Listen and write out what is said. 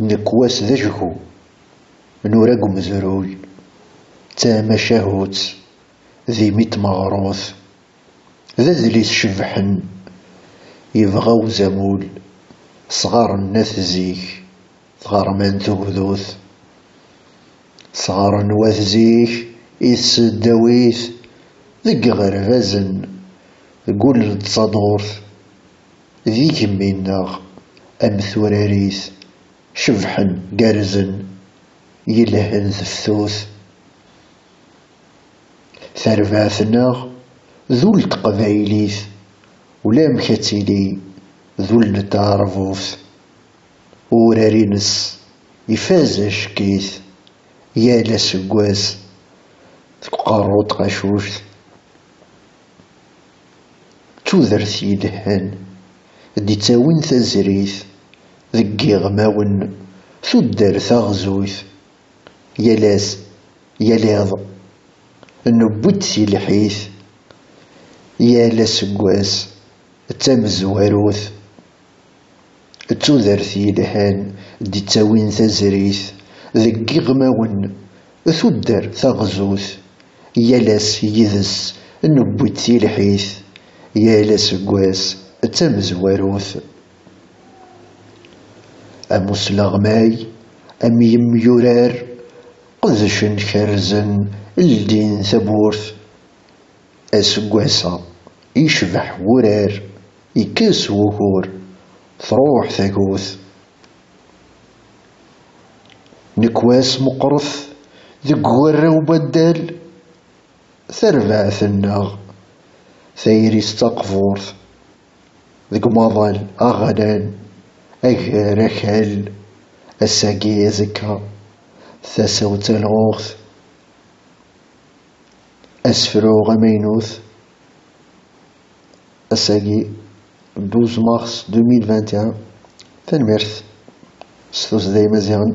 مزيت نفليث ذن زي شبحن يسفوكن تفسوث تفاث قطيج يسفثن ثليث أقفور زيك مزون ذا مينوث نكواس ذجهو نورق مزروي تاما شهوت ذي ميت مغروث ذا ذليس شبحن يبغاو زمول صغار الناس زيك صغار من تغذوث شبحن قارزن يلهن ثفثوث ثرباثنا ذو التقبايليث ولا مكتلي ذو التعرفوث ورارينس يفاز شكيث يا لسقواس تقاروط غشوش تودرث يلهن دي تاوين تزريث ذقي غماون تدر ثغزوث يلاس يلاض نبوت في الحيث يا سقواس تمزواروث تودر في لهان دي تاوين تزريث ذقي غماون تدر ثغزوث يلاس يذس نبوت في الحيث يا سقواس تمزواروث أمسلغماي أم يميورار قذشن كرزن إلدين ثبورث. أسقواسا يشبح ورار يكس وهور تروح ثاقوث نكواس مقرث ذق ورا وبدال ثربع ثناغ. ثيري استقفورث ذق مظل أغلان أغرخل الساقي زكا ثسوت الغوث أسفرو غمينوث الساقي 12 مارس 2021 تنميرث ستوس دايما زيان